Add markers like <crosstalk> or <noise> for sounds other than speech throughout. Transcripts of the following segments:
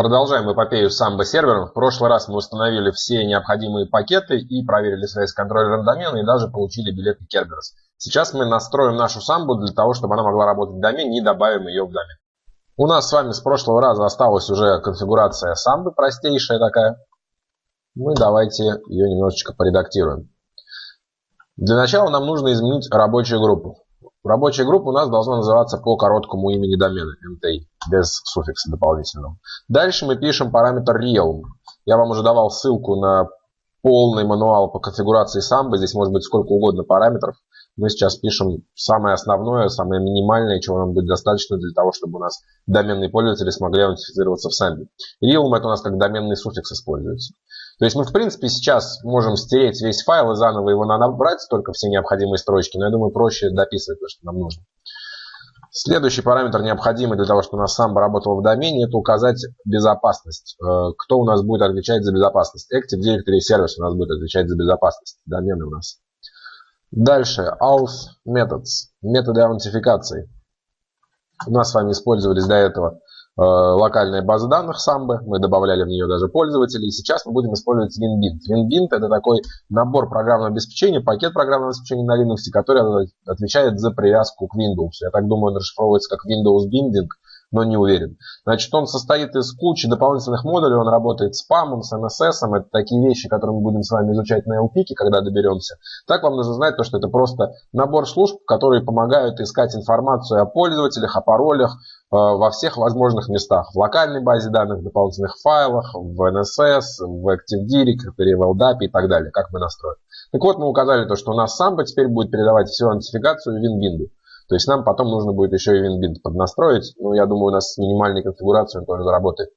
Продолжаем эпопею с Samba сервером. В прошлый раз мы установили все необходимые пакеты и проверили связь с контроллером домена и даже получили билеты Kerberos. Сейчас мы настроим нашу самбу для того, чтобы она могла работать в домене и добавим ее в домен. У нас с вами с прошлого раза осталась уже конфигурация самбы, простейшая такая. Мы давайте ее немножечко поредактируем. Для начала нам нужно изменить рабочую группу. Рабочая группа у нас должна называться по короткому имени домена, MTI, без суффикса дополнительного. Дальше мы пишем параметр realm. Я вам уже давал ссылку на полный мануал по конфигурации самбы. Здесь может быть сколько угодно параметров. Мы сейчас пишем самое основное, самое минимальное, чего нам будет достаточно для того, чтобы у нас доменные пользователи смогли аутентифицироваться в самбе. Realm это у нас как доменный суффикс используется. То есть мы, в принципе, сейчас можем стереть весь файл и заново его набрать, только все необходимые строчки, но я думаю, проще дописывать то, что нам нужно. Следующий параметр, необходимый для того, чтобы у нас сам работал в домене, это указать безопасность. Э, кто у нас будет отвечать за безопасность? Active Directory Service у нас будет отвечать за безопасность. Домены у нас. Дальше. Auth Methods. Методы аутентификации. У нас с вами использовались до этого локальная база данных Samba, мы добавляли в нее даже пользователей, и сейчас мы будем использовать WinBint. WinBint это такой набор программного обеспечения, пакет программного обеспечения на Linux, который отвечает за привязку к Windows. Я так думаю, он расшифровывается как Windows Binding, но не уверен. Значит, он состоит из кучи дополнительных модулей, он работает с PAM, с NSS, это такие вещи, которые мы будем с вами изучать на LPIC, когда доберемся. Так вам нужно знать, то, что это просто набор служб, которые помогают искать информацию о пользователях, о паролях, Э, во всех возможных местах. В локальной базе данных, в дополнительных файлах, в NSS, в Active Directory, в LDAP и так далее, как мы настроим. Так вот, мы указали то, что у нас Samba теперь будет передавать всю аутентификацию в WinBind. То есть нам потом нужно будет еще и WinBind поднастроить. Ну, я думаю, у нас с минимальной конфигурацией он тоже заработает.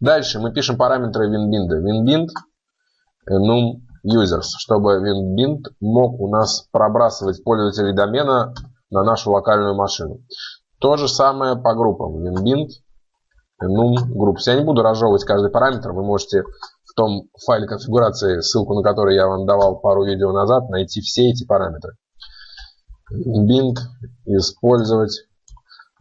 Дальше мы пишем параметры WinBind. WinBind num users, чтобы WinBind мог у нас пробрасывать пользователей домена на нашу локальную машину. То же самое по группам. WinBind, enum, groups. Я не буду разжевывать каждый параметр. Вы можете в том файле конфигурации, ссылку на который я вам давал пару видео назад, найти все эти параметры. Bind использовать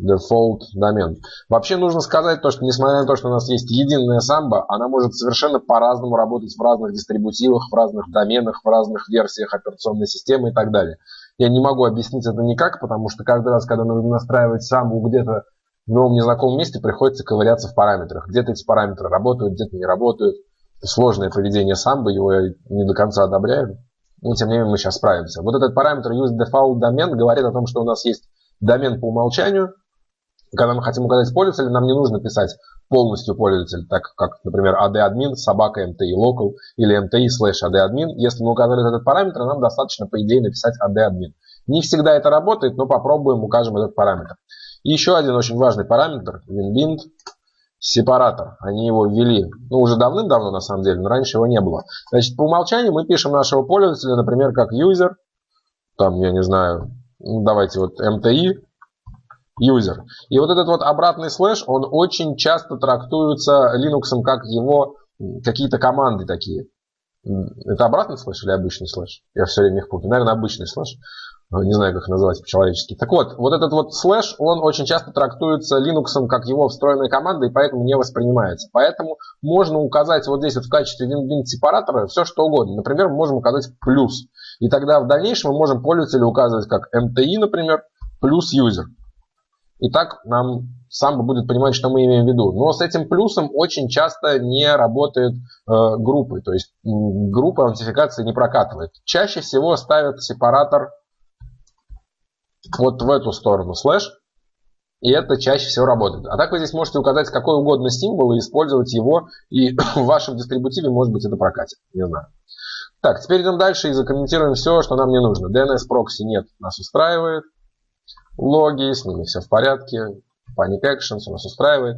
default домен. Вообще нужно сказать то, что несмотря на то, что у нас есть единая самбо, она может совершенно по-разному работать в разных дистрибутивах, в разных доменах, в разных версиях операционной системы и так далее. Я не могу объяснить это никак, потому что каждый раз, когда нужно настраивать самбу где-то в новом незнакомом месте, приходится ковыряться в параметрах. Где-то эти параметры работают, где-то не работают. Сложное поведение самбы, его я не до конца одобряю. Но тем не менее мы сейчас справимся. Вот этот параметр useDefaultDomain говорит о том, что у нас есть домен по умолчанию, когда мы хотим указать пользователя, нам не нужно писать полностью пользователь, так как, например, adadmin, собака mti local или mti slash adadmin. Если мы указали этот параметр, нам достаточно, по идее, написать adadmin. Не всегда это работает, но попробуем, укажем этот параметр. И еще один очень важный параметр, winbind, сепаратор. Они его ввели, ну, уже давным-давно, на самом деле, но раньше его не было. Значит, по умолчанию мы пишем нашего пользователя, например, как user, там, я не знаю, ну, давайте вот mti, user. И вот этот вот обратный слэш, он очень часто трактуется Linux как его какие-то команды такие. Это обратный слэш или обычный слэш? Я все время их путаю. Наверное, обычный слэш. Не знаю, как называть по-человечески. Так вот, вот этот вот слэш, он очень часто трактуется Linux как его встроенная команда, и поэтому не воспринимается. Поэтому можно указать вот здесь вот в качестве win separator а все что угодно. Например, мы можем указать плюс. И тогда в дальнейшем мы можем пользователя указывать как MTI, например, плюс user. И так нам сам будет понимать, что мы имеем в виду. Но с этим плюсом очень часто не работают э, группы. То есть группа аутентификации не прокатывает. Чаще всего ставят сепаратор вот в эту сторону слэш. И это чаще всего работает. А так вы здесь можете указать какой угодно символ и использовать его. И <clears throat> в вашем дистрибутиве, может быть, это прокатит. Не знаю. Так, теперь идем дальше и закомментируем все, что нам не нужно. DNS прокси нет, нас устраивает логи, с ними все в порядке, Panic Actions у нас устраивает.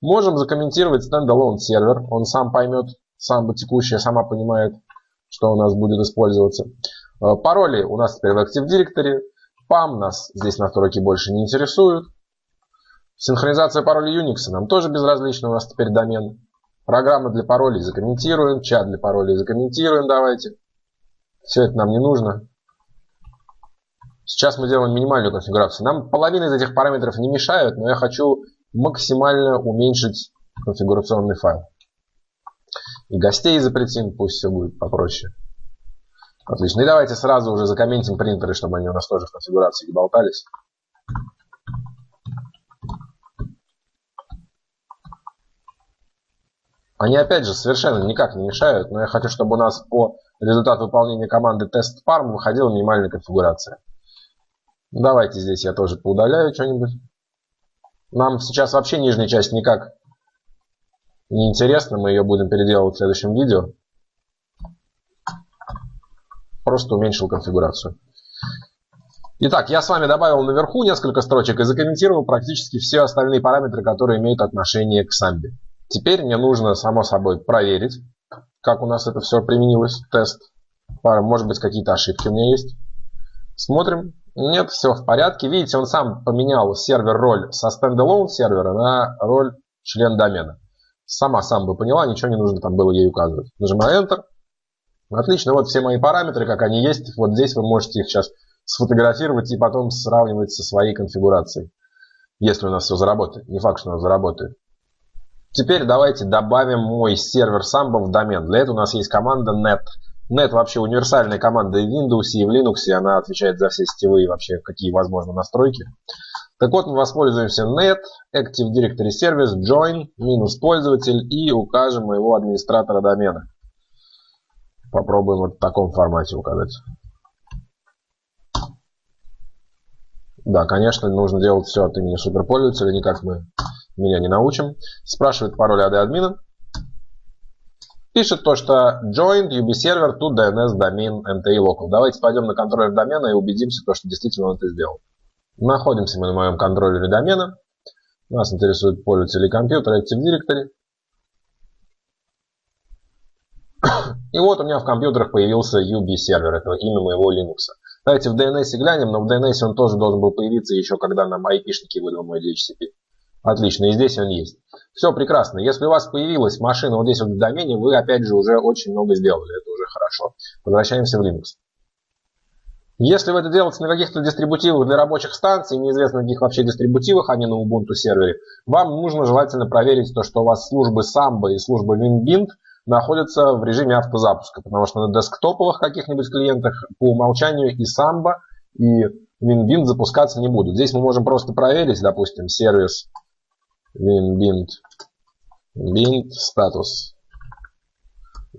Можем закомментировать standalone сервер, он сам поймет, сам текущая сама понимает, что у нас будет использоваться. Э, пароли у нас теперь в Active Directory, PAM нас здесь настройки больше не интересуют. Синхронизация паролей Unix нам тоже безразлична, у нас теперь домен. Программа для паролей закомментируем, чат для паролей закомментируем, давайте. Все это нам не нужно. Сейчас мы делаем минимальную конфигурацию. Нам половина из этих параметров не мешают, но я хочу максимально уменьшить конфигурационный файл. И гостей запретим, пусть все будет попроще. Отлично. И давайте сразу уже закомментим принтеры, чтобы они у нас тоже в конфигурации не болтались. Они опять же совершенно никак не мешают, но я хочу, чтобы у нас по результату выполнения команды test_farm выходила минимальная конфигурация. Давайте здесь я тоже поудаляю что-нибудь. Нам сейчас вообще нижняя часть никак не интересна, мы ее будем переделывать в следующем видео. Просто уменьшил конфигурацию. Итак, я с вами добавил наверху несколько строчек и закомментировал практически все остальные параметры, которые имеют отношение к самбе. Теперь мне нужно, само собой, проверить, как у нас это все применилось, тест. Может быть, какие-то ошибки у меня есть. Смотрим. Нет, все в порядке. Видите, он сам поменял сервер роль со стендалone сервера на роль член домена. Сама сам бы поняла, ничего не нужно там было ей указывать. Нажимаю Enter. Отлично, вот все мои параметры, как они есть. Вот здесь вы можете их сейчас сфотографировать и потом сравнивать со своей конфигурацией. Если у нас все заработает. Не факт, что у нас заработает. Теперь давайте добавим мой сервер Samba в домен. Для этого у нас есть команда net. Net вообще универсальная команда и в Windows, и в Linux, и она отвечает за все сетевые вообще, какие возможны настройки. Так вот, мы воспользуемся net, Active Directory Service, join, минус пользователь и укажем моего администратора домена. Попробуем вот в таком формате указать. Да, конечно, нужно делать все от имени суперпользователя, не как мы меня не научим. Спрашивает пароль от админа. Пишет то, что joined UB server to DNS domain MTI local. Давайте пойдем на контроллер домена и убедимся, то, что действительно он это сделал. Находимся мы на моем контроллере домена. Нас интересует пользователь и компьютер Active Directory. И вот у меня в компьютерах появился UB сервер, это имя моего Linux. Давайте в DNS глянем, но в DNS он тоже должен был появиться еще когда нам IP-шники выдал мой DHCP. Отлично, и здесь он есть. Все прекрасно. Если у вас появилась машина вот здесь вот в домене, вы опять же уже очень много сделали. Это уже хорошо. Возвращаемся в Linux. Если вы это делаете на каких-то дистрибутивах для рабочих станций, неизвестно каких вообще дистрибутивах, а не на Ubuntu сервере, вам нужно желательно проверить то, что у вас службы Samba и служба WinBind находятся в режиме автозапуска, потому что на десктоповых каких-нибудь клиентах по умолчанию и Samba, и WinBind запускаться не будут. Здесь мы можем просто проверить, допустим, сервис winbind bind статус.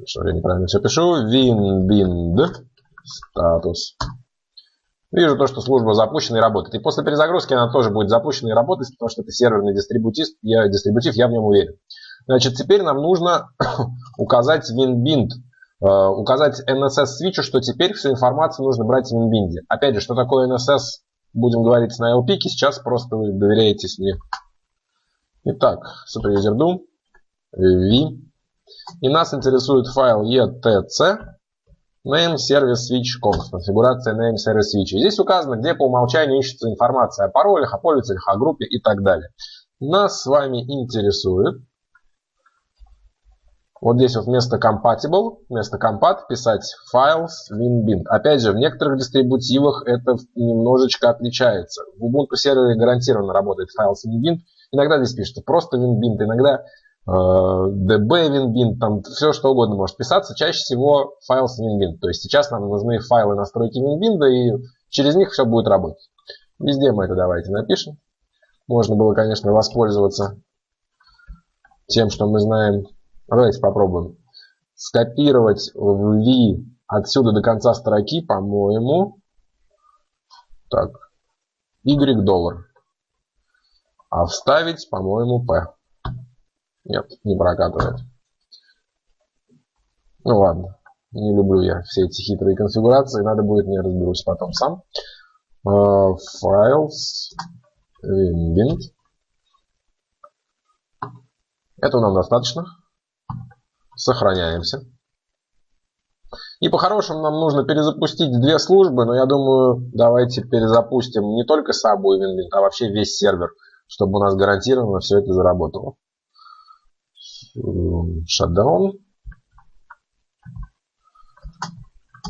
Что я неправильно все пишу. winbind статус. Вижу то, что служба запущена и работает. И после перезагрузки она тоже будет запущена и работать, потому что это серверный дистрибутив, я, дистрибутив, я в нем уверен. Значит, теперь нам нужно <coughs> указать winbind, э, указать NSS свитчу, что теперь всю информацию нужно брать в winbind. Опять же, что такое NSS, будем говорить на LPIC, сейчас просто вы доверяетесь мне. Итак, superuser.do, v. И нас интересует файл etc name service switch conf, конфигурация name service switch. И здесь указано, где по умолчанию ищется информация о паролях, о пользователях, о группе и так далее. Нас с вами интересует вот здесь вот вместо compatible, вместо compat писать files winbind. Опять же, в некоторых дистрибутивах это немножечко отличается. В Ubuntu сервере гарантированно работает files winbind, Иногда здесь пишется просто WinBint, иногда э, DB WinBint, там все что угодно может писаться. Чаще всего файл с WinBint. То есть сейчас нам нужны файлы настройки WinBint, и через них все будет работать. Везде мы это давайте напишем. Можно было, конечно, воспользоваться тем, что мы знаем. Давайте попробуем. Скопировать в V отсюда до конца строки, по-моему. Так. Y доллар. А вставить, по-моему, P. Нет, не прокатывает. Ну ладно, не люблю я все эти хитрые конфигурации, надо будет, не разберусь потом сам. Uh, files, winbind. Этого нам достаточно. Сохраняемся. И по-хорошему нам нужно перезапустить две службы, но я думаю, давайте перезапустим не только Сабу и а вообще весь сервер чтобы у нас гарантированно все это заработало. Shutdown.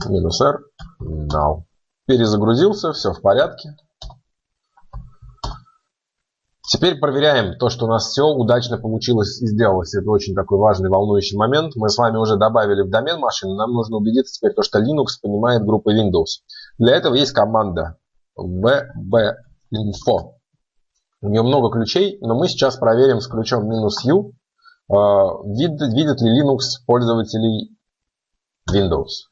Минус R. Now. Перезагрузился, все в порядке. Теперь проверяем то, что у нас все удачно получилось и сделалось. Это очень такой важный, волнующий момент. Мы с вами уже добавили в домен машины. Нам нужно убедиться теперь, то, что Linux понимает группы Windows. Для этого есть команда vbinfo. У нее много ключей, но мы сейчас проверим с ключом "-u", а, видит, видит ли Linux пользователей Windows.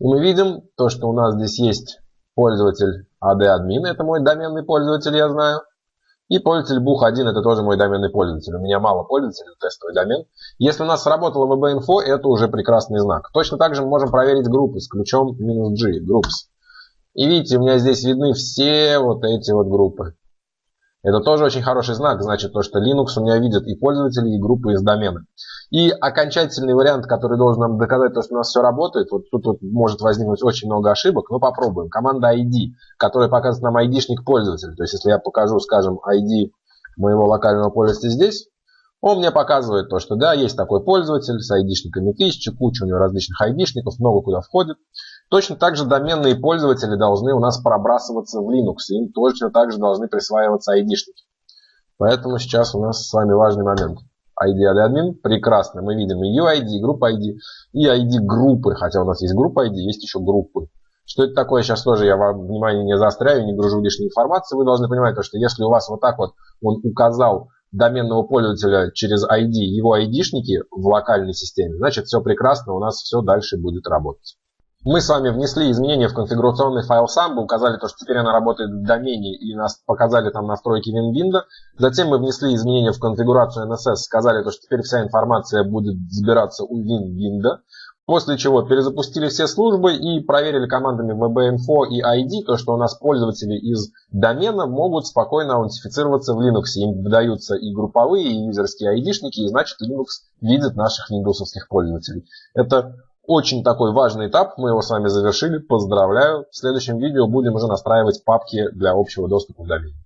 И мы видим то, что у нас здесь есть пользователь AD-админ, это мой доменный пользователь, я знаю. И пользователь Бух1 это тоже мой доменный пользователь. У меня мало пользователей, тестовый домен. Если у нас сработало VB-info, это уже прекрасный знак. Точно так же мы можем проверить группы с ключом "-g", groups. И видите, у меня здесь видны все вот эти вот группы. Это тоже очень хороший знак, значит то, что Linux у меня видит и пользователи, и группы из домена. И окончательный вариант, который должен нам доказать, то, что у нас все работает, вот тут вот может возникнуть очень много ошибок, но попробуем. Команда ID, которая показывает нам ID-шник пользователя. То есть, если я покажу, скажем, ID моего локального пользователя здесь, он мне показывает то, что да, есть такой пользователь с ID-шниками 1000, куча у него различных ID-шников, много куда входит. Точно так же доменные пользователи должны у нас пробрасываться в Linux. Им точно так же должны присваиваться ID-шники. Поэтому сейчас у нас с вами важный момент. ID admin прекрасно. Мы видим UID, и группа ID, и ID группы. Хотя у нас есть группа ID, есть еще группы. Что это такое, сейчас тоже я вам внимание не заостряю, не гружу лишней информации. Вы должны понимать, что если у вас вот так вот он указал доменного пользователя через ID, его ID-шники в локальной системе, значит все прекрасно, у нас все дальше будет работать. Мы с вами внесли изменения в конфигурационный файл Samba, указали то, что теперь она работает в домене и нас показали там настройки WinWindow. Затем мы внесли изменения в конфигурацию NSS, сказали то, что теперь вся информация будет сбираться у WinWindow. После чего перезапустили все службы и проверили командами vbinfo и ID, то, что у нас пользователи из домена могут спокойно аутентифицироваться в Linux. Им выдаются и групповые, и юзерские ID-шники, и значит Linux видит наших Windows пользователей. Это очень такой важный этап, мы его с вами завершили, поздравляю. В следующем видео будем уже настраивать папки для общего доступа в домене.